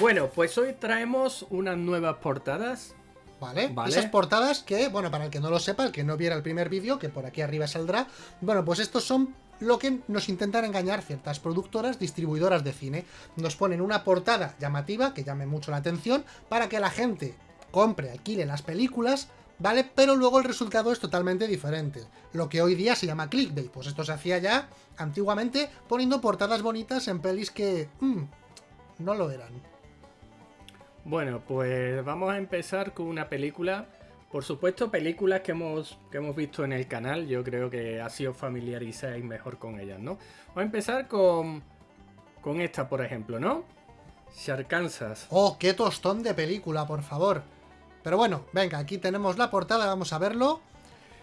Bueno, pues hoy traemos unas nuevas portadas. ¿Vale? Vale. Esas portadas que, bueno, para el que no lo sepa, el que no viera el primer vídeo, que por aquí arriba saldrá, bueno, pues estos son lo que nos intentan engañar ciertas productoras, distribuidoras de cine. Nos ponen una portada llamativa, que llame mucho la atención, para que la gente compre, alquile las películas, ¿vale? Pero luego el resultado es totalmente diferente. Lo que hoy día se llama clickbait. Pues esto se hacía ya antiguamente poniendo portadas bonitas en pelis que... mm, no lo eran. Bueno, pues vamos a empezar con una película. Por supuesto, películas que hemos, que hemos visto en el canal. Yo creo que así os familiarizáis mejor con ellas, ¿no? Vamos a empezar con, con esta, por ejemplo, ¿no? Sharkansas. ¡Oh, qué tostón de película, por favor! Pero bueno, venga, aquí tenemos la portada, vamos a verlo.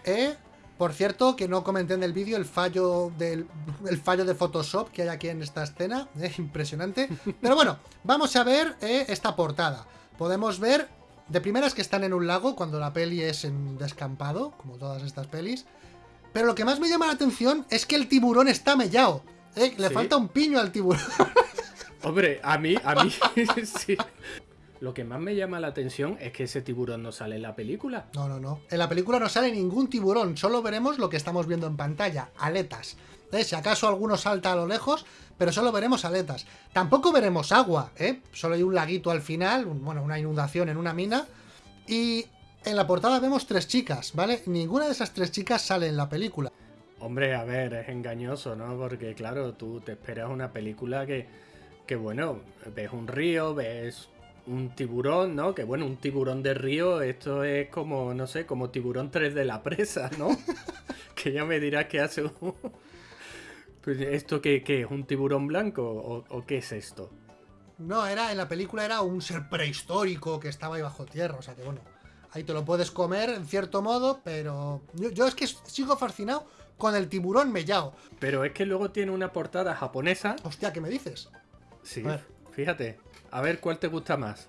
Eh, por cierto, que no comenté en el vídeo el fallo del el fallo de Photoshop que hay aquí en esta escena. Es impresionante. Pero bueno, vamos a ver eh, esta portada. Podemos ver de primeras que están en un lago cuando la peli es en descampado, como todas estas pelis. Pero lo que más me llama la atención es que el tiburón está mellado. Eh, le Sí. falta un piño al tiburón. Hombre, a mí, a mí, sí. Lo que más me llama la atención es que ese tiburón no sale en la película. No, no, no. En la película no sale ningún tiburón, solo veremos lo que estamos viendo en pantalla, aletas. ¿Eh? Si acaso alguno salta a lo lejos, pero solo veremos aletas. Tampoco veremos agua, ¿eh? Solo hay un laguito al final, un- bueno, una inundación en una mina. Y en la portada vemos tres chicas, ¿vale? Ninguna de esas tres chicas sale en la película. Hombre, a ver, es engañoso, ¿no? Porque claro, tú te esperas una película que, que bueno, ves un río, ves un tiburón, ¿no? Que bueno, un tiburón de río, esto es como, no sé, como tiburón 3 de la presa, ¿no? que ya me dirás que hace un... Pues, ¿Esto qué, qué es? ¿Un tiburón blanco? ¿O, o qué es esto? No, era en la película era un ser prehistórico que estaba ahí bajo tierra, o sea que bueno, ahí te lo puedes comer en cierto modo, pero yo, yo es que sigo fascinado con el tiburón mellao. Pero es que luego tiene una portada japonesa. Hostia, ¿qué me dices? Sí, A ver. Fíjate. A ver cuál te gusta más.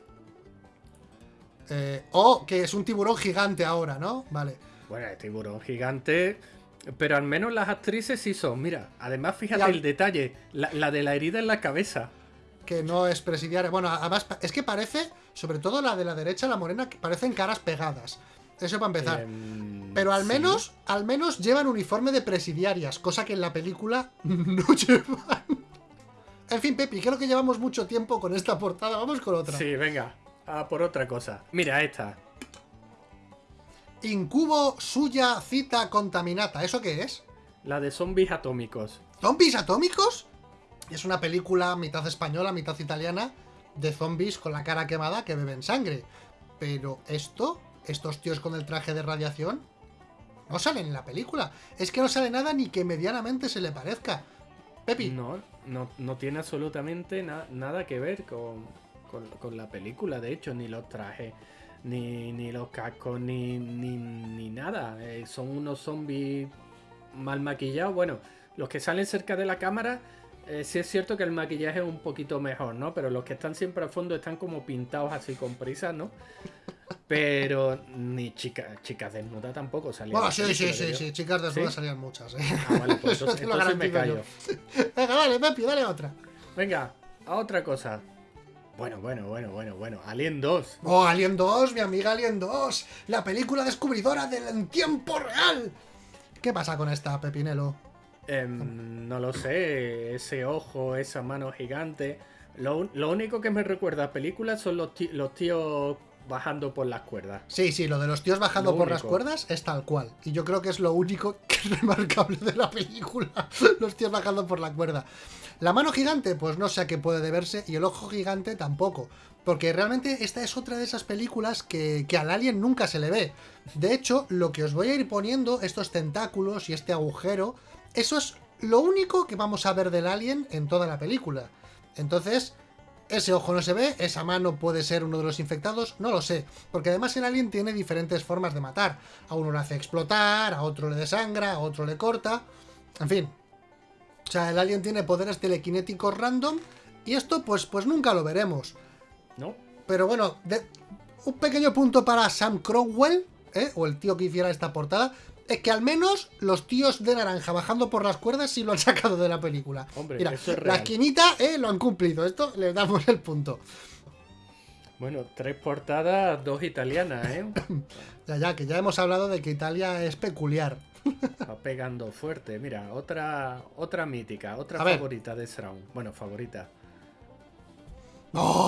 Eh, o que es un tiburón gigante ahora, ¿no? Vale. Bueno, el tiburón gigante. Pero al menos las actrices sí son. Mira, además fíjate el detalle. La, la de la herida en la cabeza. Que no es presidiaria. Bueno, además es que parece, sobre todo la de la derecha, la morena, que parecen caras pegadas. Eso para empezar. Em, Pero al sí. menos, al menos llevan uniforme de presidiarias, cosa que en la película no llevan. En fin, Pepi, creo que llevamos mucho tiempo con esta portada. Vamos con otra. Sí, venga. A por otra cosa. Mira esta. Incubo suya cita contaminata. ¿Eso qué es? La de zombies atómicos. ¿Zombies atómicos? Es una película mitad española, mitad italiana, de zombies con la cara quemada que beben sangre. Pero esto, estos tíos con el traje de radiación, no salen en la película. Es que no sale nada ni que medianamente se le parezca. No, no, no tiene absolutamente na- nada que ver con, con- con la película. De hecho, ni los trajes, ni, ni los cascos, ni, ni, ni nada. Eh, son unos zombies mal maquillados. Bueno, los que salen cerca de la cámara, eh, sí es cierto que el maquillaje es un poquito mejor, ¿no? Pero los que están siempre al fondo están como pintados así con prisa, ¿no? Pero ni chicas chicas desnudas tampoco salían. Bueno, sí, sí, sí, sí, chicas desnudas salían muchas, eh. Ah, vale, pues entonces, me callo. Venga, dale, Pepi, dale otra. Venga, a otra cosa. Bueno, bueno, bueno, bueno, bueno. Alien 2. Oh, Alien 2, mi amiga Alien 2, la película descubridora del tiempo real. ¿Qué pasa con esta, Pepinelo? Em, no lo sé, ese ojo, esa mano gigante. Lo, lo único que me recuerda a películas son los, los tíos bajando por las cuerdas. Sí, sí, lo de los tíos bajando Lo por las cuerdas es tal cual. Y yo creo que es lo único que es remarcable de la película. los tíos bajando por la cuerda. La mano gigante, pues no sé a qué puede deberse. Y el ojo gigante tampoco. Porque realmente esta es otra de esas películas que, que al alien nunca se le ve. De hecho, lo que os voy a ir poniendo, estos tentáculos y este agujero, eso es lo único que vamos a ver del alien en toda la película. Entonces, ese ojo no se ve, esa mano puede ser uno de los infectados, no lo sé. Porque además el alien tiene diferentes formas de matar. A uno le hace explotar, a otro le desangra, a otro le corta. En fin. O sea, el alien tiene poderes telequinéticos random. Y esto, pues, pues nunca lo veremos. ¿No? Pero bueno, de- un pequeño punto para Sam Crowell, ¿eh? o el tío que hiciera esta portada, es que al menos los tíos de naranja bajando por las cuerdas sí lo han sacado de la película. Hombre, Mira, es la esquinita eh, lo han cumplido, esto le damos el punto. Bueno, tres portadas, dos italianas, ¿eh? Ya, ya, que ya hemos hablado de que Italia es peculiar. Está pegando fuerte. Mira, otra otra mítica, otra A ver. favorita de Sraun. Bueno, favorita. ¡Oh!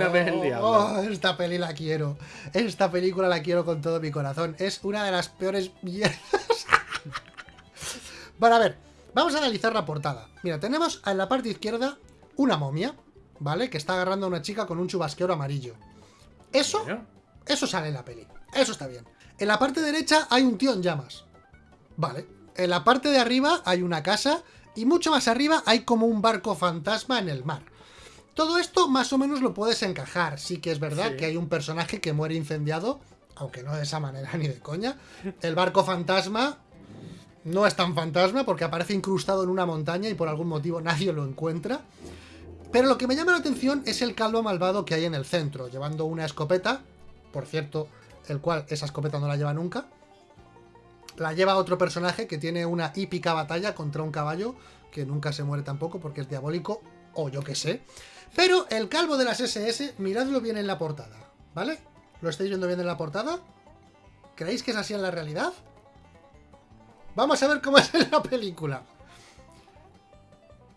Érase una vez el diablo. ¡Oh! esta peli la quiero. Esta película la quiero con todo mi corazón. Es una de las peores mierdas. bueno, a ver. Vamos a analizar la portada. Mira, tenemos en la parte izquierda una momia, ¿vale? Que está agarrando a una chica con un chubasquero amarillo. Eso, eso sale en la peli. Eso está bien. En la parte derecha hay un tío en llamas. Vale. En la parte de arriba hay una casa y mucho más arriba hay como un barco fantasma en el mar. Todo esto más o menos lo puedes encajar. Sí que es verdad Sí. que hay un personaje que muere incendiado, aunque no de esa manera ni de coña. El barco fantasma no es tan fantasma porque aparece incrustado en una montaña y por algún motivo nadie lo encuentra. Pero lo que me llama la atención es el calvo malvado que hay en el centro, llevando una escopeta, por cierto, el cual esa escopeta no la lleva nunca. La lleva otro personaje que tiene una hípica batalla contra un caballo, que nunca se muere tampoco porque es diabólico, o yo qué sé. Pero el calvo de las SS, miradlo bien en la portada, ¿vale? ¿Lo estáis viendo bien en la portada? ¿Creéis que es así en la realidad? Vamos a ver cómo es en la película.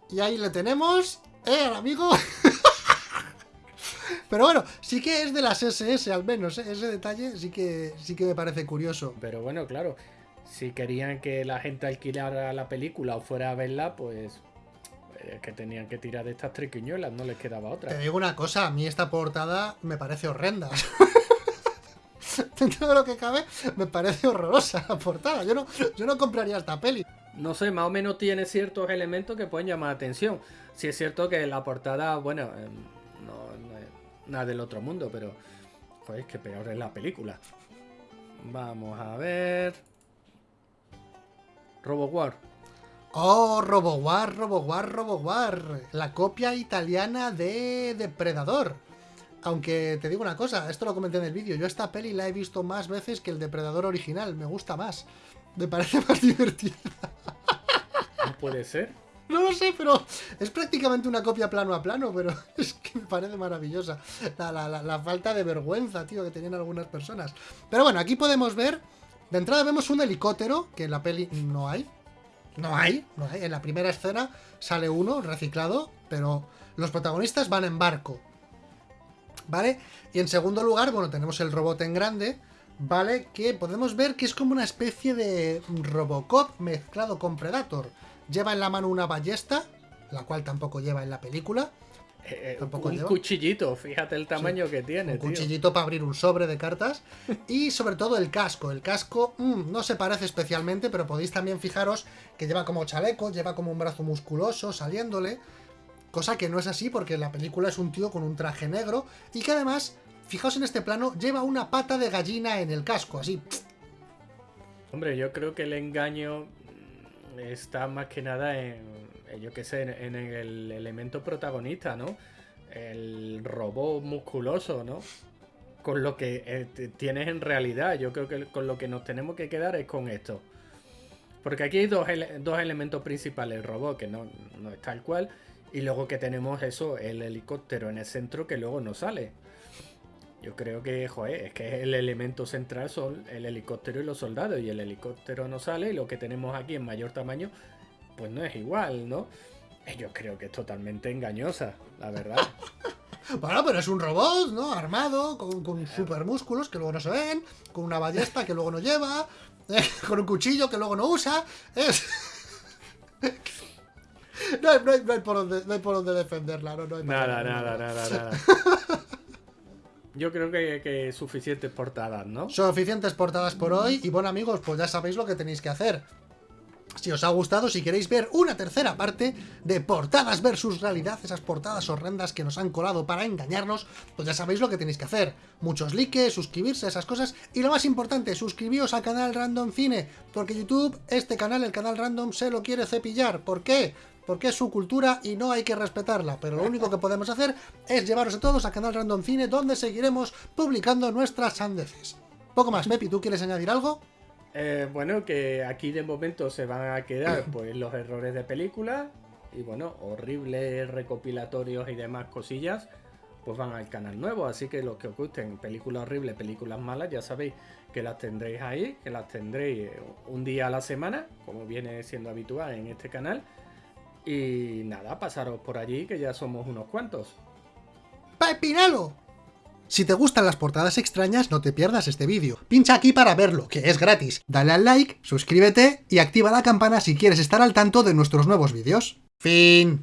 Y ahí le tenemos, ¿eh, al amigo? Pero bueno, sí que es de las SS al menos, ¿eh? ese detalle sí que, sí que me parece curioso. pero bueno, claro. Si querían que la gente alquilara la película o fuera a verla, pues es que tenían que tirar de estas triquiñuelas, no les quedaba Te otra. digo una cosa, a mí esta portada me parece horrenda. Dentro de lo que cabe, me parece horrorosa la portada. Yo no, yo no compraría esta peli. No sé, más o menos tiene ciertos elementos que pueden llamar la atención. Si es cierto que la portada, bueno, eh, no, no es nada del otro mundo, pero joder, es que peor es la película. Vamos a ver. RoboWar. Oh, RoboWar, RoboWar, RoboWar. La copia italiana de Depredador. Aunque te digo una cosa, esto lo comenté en el vídeo. Yo esta peli la he visto más veces que el Depredador original. Me gusta más. Me parece más divertida. No puede ser. No lo sé, pero es prácticamente una copia plano a plano, pero es que me parece maravillosa. La, la- la- la falta de vergüenza, tío, que tenían algunas personas. Pero bueno, aquí podemos ver, de entrada vemos un helicóptero, que en la peli no hay. No hay, no hay. En la primera escena sale uno reciclado, pero los protagonistas van en barco. ¿Vale? Y en segundo lugar, bueno, tenemos el robot en grande, ¿vale? Que podemos ver que es como una especie de Robocop mezclado con Predator. Lleva en la mano una ballesta, la cual tampoco lleva en la película. Eh, eh, Tampoco un lleva. cuchillito, fíjate el tamaño que tiene, Un tío. cuchillito para abrir un sobre de cartas. Y sobre todo el casco. El casco mm, no se parece especialmente, pero podéis también fijaros que lleva como chaleco, lleva como un brazo musculoso saliéndole. Cosa que no es así porque en la película es un tío con un traje negro. Y que además, fijaos en este plano, lleva una pata de gallina en el casco, así. Hombre, yo creo que el engaño está más que nada en, yo qué sé, en, el elemento protagonista, ¿no? El robot musculoso, ¿no? Con lo que eh, tienes en realidad. Yo creo que con lo que nos tenemos que quedar es con esto. Porque aquí hay dos, dos elementos principales. El robot, que no, no es tal cual. Y luego que tenemos eso, el helicóptero en el centro que luego no sale. Yo creo que, joder, es que el elemento central son el helicóptero y los soldados. Y el helicóptero no sale. Y lo que tenemos aquí en mayor tamaño, pues no es igual, ¿no? Eh, Yo creo que es totalmente engañosa, la verdad. Bueno, pero es un robot, ¿no? Armado, con, con super músculos que luego no se ven, con una ballesta que luego no lleva, eh, con un cuchillo que luego no usa. Es. No hay, no hay- no hay por, dónde, no hay por dónde defenderla, no, no hay Nada, nada, nada, nada. Yo creo que, que suficientes portadas, ¿no? Suficientes portadas por hoy y bueno amigos, pues ya sabéis lo que tenéis que hacer. Si os ha gustado, si queréis ver una tercera parte de portadas versus realidad, esas portadas horrendas que nos han colado para engañarnos, pues ya sabéis lo que tenéis que hacer. Muchos likes, suscribirse, esas cosas. Y lo más importante, suscribíos al canal Random Cine, porque YouTube, este canal, el canal Random, se lo quiere cepillar. ¿Por qué? Porque es su cultura y no hay que respetarla. Pero lo único que podemos hacer es llevaros a todos al canal Random Cine, donde seguiremos publicando nuestras sandeces. Poco más, Mepi, ¿tú quieres añadir algo? Eh, bueno, que aquí de momento se van a quedar pues los errores de película y bueno, horribles recopilatorios y demás cosillas. pues van al canal nuevo. Así que los que os gusten películas horribles, películas malas, ya sabéis que las tendréis ahí, que las tendréis un día a la semana, como viene siendo habitual en este canal. Y nada, pasaros por allí, que ya somos unos cuantos. ¡Pepinalo! Si te gustan las portadas extrañas, no te pierdas este vídeo. Pincha aquí para verlo, que es gratis. Dale al like, suscríbete y activa la campana si quieres estar al tanto de nuestros nuevos vídeos. Fin.